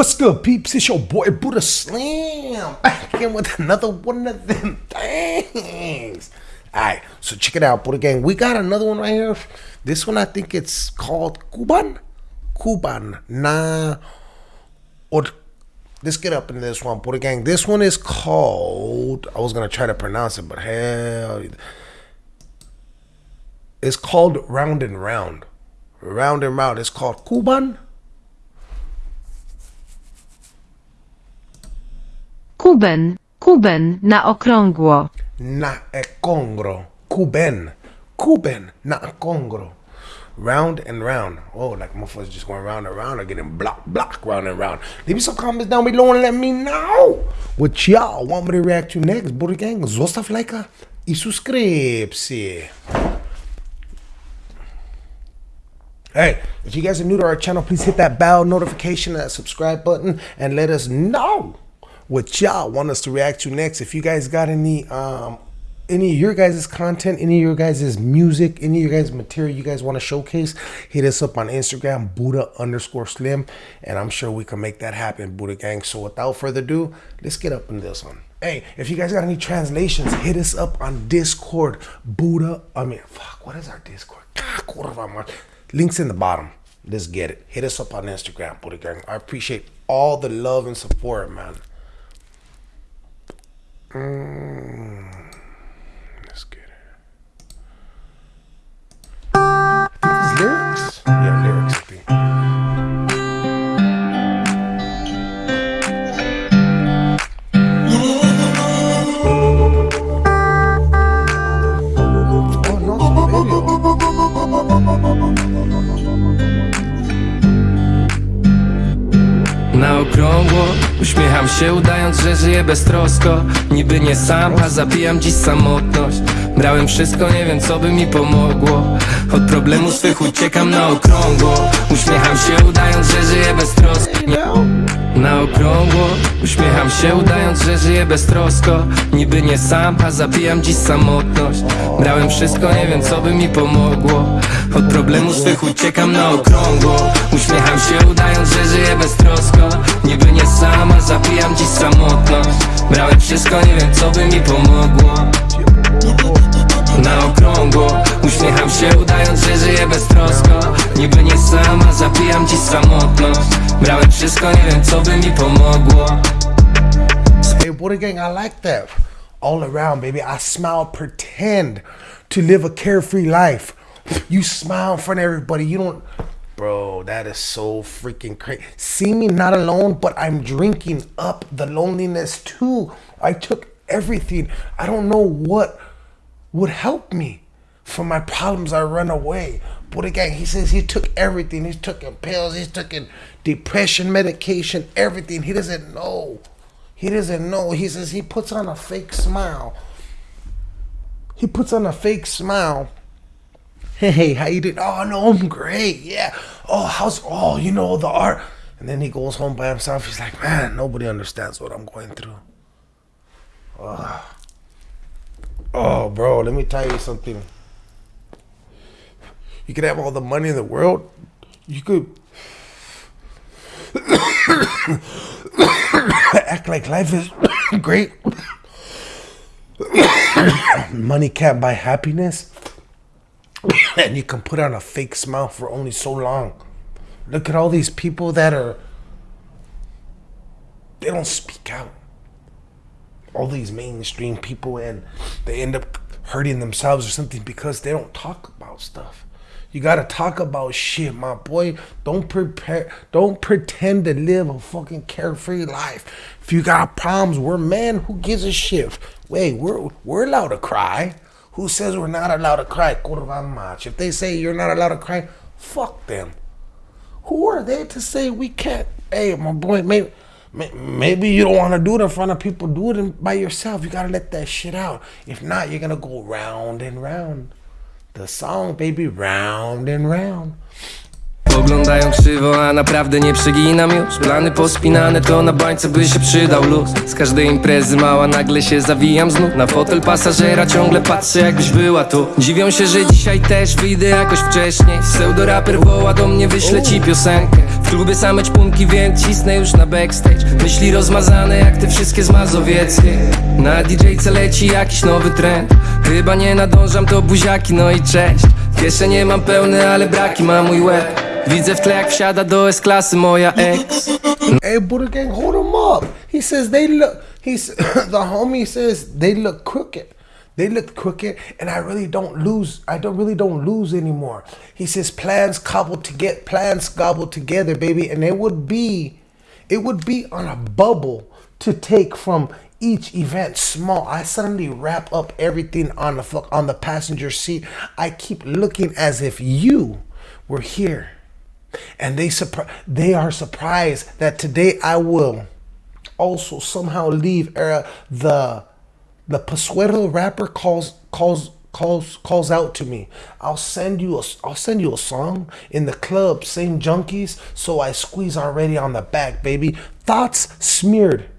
What's good, peeps? It's your boy Buddha Slam back in with another one of them things. Alright, so check it out, Buddha Gang. We got another one right here. This one I think it's called Cuban. Cuban. Nah. Or let's get up in this one, Buddha Gang. This one is called I was gonna try to pronounce it, but hell it's called Round and Round. Round and Round. It's called Cuban. Kuben, kuben na okrągło. Na ekongro. Kuben. Kuben Na ekongro. Round and round. Oh, like motherfuckers just going round and round or getting block, block, round and round. Leave me some comments down below and let me know what y'all want me to react to next. Buddha Gang, zostaw lajka i subskrypcję. Hey, if you guys are new to our channel, please hit that bell notification, that subscribe button, and let us know what y'all want us to react to next. If you guys got any um any of your guys' content, any of your guys' music, any of your guys' material you guys want to showcase, hit us up on Instagram, Buddha underscore slim, and I'm sure we can make that happen, Buddha gang. So without further ado, let's get up in this one. Hey, if you guys got any translations, hit us up on Discord, Buddha. I mean, fuck, what is our Discord? Links in the bottom. Let's get it. Hit us up on Instagram, Buddha gang. I appreciate all the love and support, man. Mm. Let's get it. Lyrics? Yeah, lyrics, żyję beztrosko Niby nie sam, a zabijam dziś samotność. Brałem wszystko, nie wiem co by mi pomogło. Od problemów swych uciekam na okrągło. Uśmiecham się udając, że żyję beztrosko. Na okrągło. Uśmiecham się udając, że żyję beztrosko. Niby nie sam, a zabijam dziś samotność. Brałem wszystko, nie wiem co by mi pomogło. Od problemów swych uciekam na okrągło wszystko, nie wiem co by mi pomogło na okrągło Uśmiecham się udając, że żyję beztrosko Niby nie sama, zabijam dziś samotność Brałem wszystko, nie wiem co by mi pomogło Hey, Buddha Gang, I like that. All around, baby. I smile, pretend to live a carefree life. You smile in front of everybody. You don't. Bro, that is so freaking crazy. See me not alone, but I'm drinking up the loneliness too. I took everything. I don't know what would help me. For my problems, I run away. But again, he says he took everything. He's taking pills, he's taking depression medication, everything. He doesn't know. He doesn't know. He says he puts on a fake smile. He puts on a fake smile. Hey, how you doing? Oh no, I'm great. Yeah. Oh, how's oh, you know the art. And then he goes home by himself. He's like, man, nobody understands what I'm going through. Ugh. Oh, bro, let me tell you something. You could have all the money in the world. You could act like life is great. money can't buy happiness. And you can put on a fake smile for only so long. Look at all these people that are they don't speak out. All these mainstream people and they end up hurting themselves or something because they don't talk about stuff. You gotta talk about shit, my boy. Don't prepare don't pretend to live a fucking carefree life. If you got problems, we're men, who gives a shit? Wait, we're we're allowed to cry. Who says we're not allowed to cry? If they say you're not allowed to cry, fuck them. Who are they to say we can't? Hey, my boy, maybe maybe you don't want to do it in front of people. Do it by yourself. You gotta let that shit out. If not, you're gonna go round and round. The song, baby, round and round. Oglądają krzywo, a naprawdę nie przeginam już. Plany pospinane to na bańce by się przydał luz. Z każdej imprezy mała nagle się zawijam znów. Na fotel pasażera ciągle patrzę jakbyś była tu. Dziwią się, że dzisiaj też wyjdę jakoś wcześniej. Pseudoraper woła do mnie, wyślę ci piosenkę. W klubie same ćpunki, więc cisnę już na backstage. Myśli rozmazane jak te wszystkie z Mazowieckiej Na DJ-ce leci jakiś nowy trend. Chyba nie nadążam, to buziaki, no i cześć. Kieszenie mam pełne, ale braki ma mój łeb Widzę w tle jak wsiada do S-klasy moja ex Hey, Buddha Gang, hold him up. He says they look. He's the homie says they look crooked. They look crooked, and I really don't lose. I don't really don't lose anymore. He says plans cobbled to get plans gobbled together, baby, and it would be, it would be on a bubble to take from each event small. I suddenly wrap up everything on the fuck on the passenger seat. I keep looking as if you were here and they surpri- they are surprised that today I will also somehow leave uh, the the Pasuero rapper calls calls calls calls out to me. I'll send you a I'll send you a song in the club, same junkies. So I squeeze already on the back, baby. Thoughts smeared.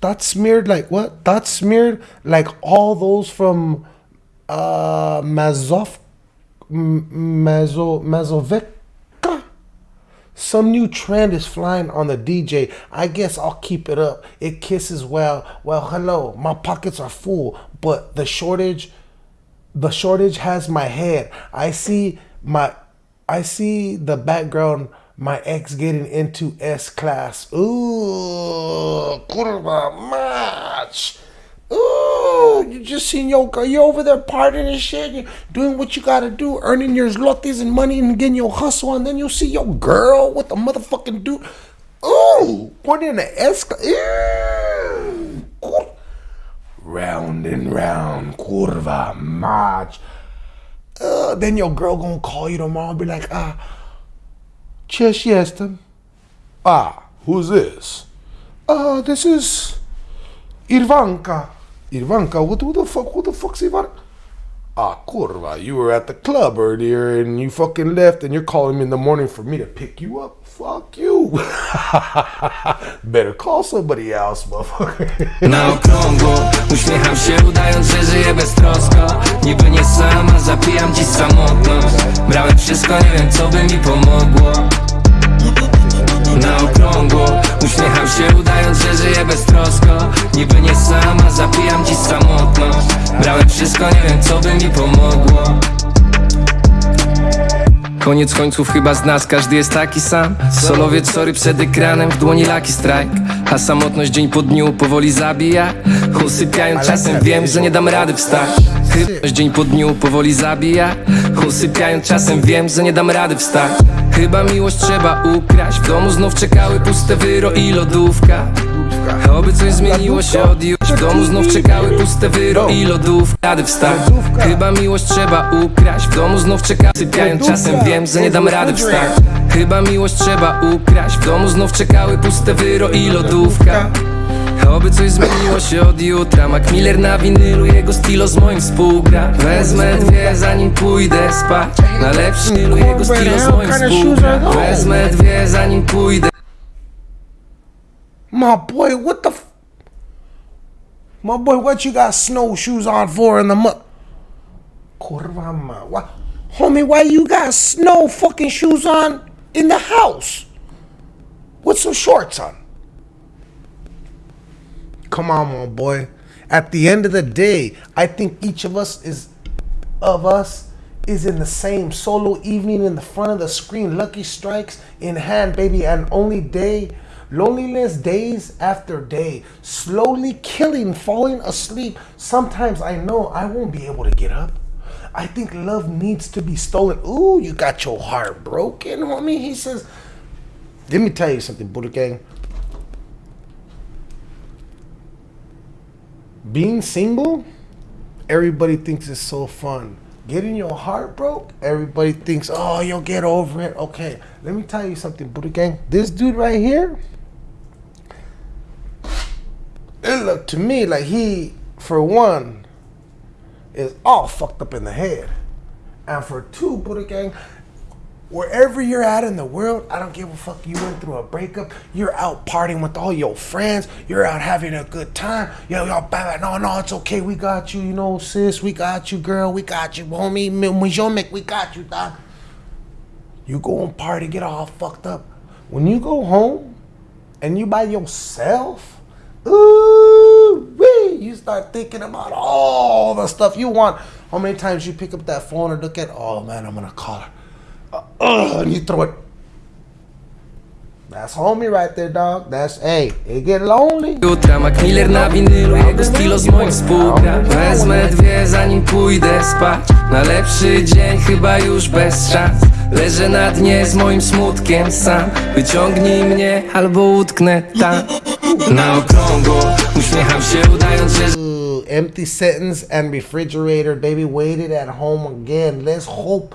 Thoughts smeared like what? Thoughts smeared like all those from uh Mazov Mazo Mazovek some new trend is flying on the DJ. I guess I'll keep it up. It kisses well. Well, hello. My pockets are full, but the shortage the shortage has my head. I see my I see the background my ex getting into S class. Ooh, kurwa match. Ooh, you just seen yo you over there partying and shit, You're doing what you gotta do, earning your lotes and money and getting your hustle, and then you see your girl with the motherfucking dude. Ooh, pointing in the. Ew. Round and round, curva match. Uh, then your girl gonna call you tomorrow and be like, ah, cześć jestem. Ah, who's this? Uh, this is Irvanka. Irvanka, what who the fuck? Who the fuck's Ivanka? Ah, kurva, you were at the club earlier and you fucking left and you're calling me in the morning for me to pick you up. Fuck you. Better call somebody else, motherfucker. Na okrągło Uśmiecham się udając, że żyję beztrosko Niby nie sama, zapijam dziś samotność Brałem wszystko, nie wiem co by mi pomogło Na okrągło Uśmiecham się udając, że żyję beztrosko Niby nie sama, zapijam dziś samotność. Brałem wszystko, nie wiem co by mi pomogło. Koniec końców chyba z nas każdy jest taki sam. Solowiec sorry przed ekranem, w dłoni laki strike. A samotność dzień po dniu powoli zabija. Usypiając czasem wiem, że nie dam rady wstać. Chyba dzień po dniu powoli zabija. Usypiając czasem wiem, że nie dam rady wstać Chyba miłość trzeba ukraść. W domu znów czekały puste wyro i lodówka. Oby coś zmieniło się od już W domu znów czekały puste wyro i lodówka. Rady wstać Chyba miłość trzeba ukraść. W domu znów czeka Sypiając czasem. Wiem, że nie dam rady wstać Chyba miłość trzeba ukraść. W domu znów czekały puste wyro i lodówka Oby coś zmieniło się od jutra Mac Miller na winylu, jego stilo z moim współgra Wezmę dwie zanim pójdę spać Na lepszy winylu, jego stilo z moim współgra Wezmę dwie zanim pójdę My boy, what the f- My boy, what you got snowshoes on for in the mud? Kurva ma. Why, homie, why you got snow fucking shoes on in the house? With some shorts on? Come on, my boy. At the end of the day, I think each of us is of us is in the same solo evening in the front of the screen, lucky strikes in hand, baby, and only day loneliness days after day, slowly killing, falling asleep. Sometimes I know I won't be able to get up. I think love needs to be stolen. Ooh, you got your heart broken, homie. He says, let me tell you something, Buddha Gang. Being single, everybody thinks it's so fun. Getting your heart broke, everybody thinks, oh, you'll get over it. Okay, let me tell you something, Buddha Gang. This dude right here, it looked to me like he, for one, is all fucked up in the head. And for two, Buddha Gang, wherever you're at in the world, I don't give a fuck. You went through a breakup. You're out partying with all your friends. You're out having a good time. Yo, y'all. No, no, it's okay. We got you. You know, sis. We got you, girl. We got you, homie. Mijomek, we got you, dog. You go and party, get all fucked up. When you go home and you by yourself, ooh, wee, you start thinking about all the stuff you want. How many times you pick up that phone and look at, oh man, I'm gonna call her. Uh, and you throw it. That's homie right there, dog. That's, hey, it get lonely. Jutra Mac Miller na winylu, jego stylo z moim współgra Wezmę dwie zanim pójdę spać Na lepszy dzień chyba już bez szans Leżę na dnie z moim smutkiem sam Wyciągnij mnie albo utknę tam Na okrągło uśmiecham się udając, że empty sentence and refrigerator, baby, waited at home again. Let's hope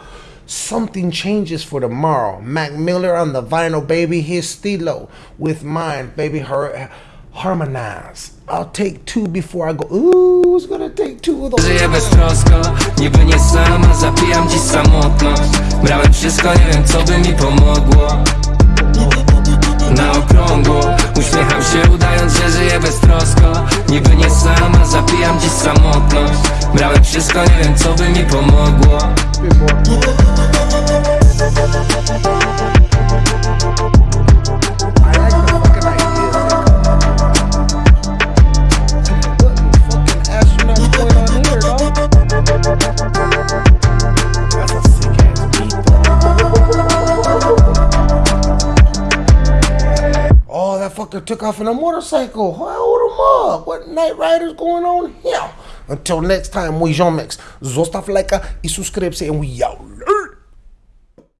something changes for tomorrow. Mac Miller on the vinyl, baby, his stilo with mine, baby, her harmonize. I'll take two before I go. Ooh, who's gonna take two of those? Żyję beztrosko, niby nie sama. Zapijam dziś samotność. Brałem wszystko, nie wiem co by mi pomogło. Na okrągło. Uśmiecham się udając, że żyję beztrosko Niby nie sama, zapijam dziś samotność. Brałem wszystko, nie wiem co by mi pomogło That took off in a motorcycle. Hold him up. What Knight Rider's going on here? Until next time, we Jean Mix. Zostaw lajka i subskrypcję and we out.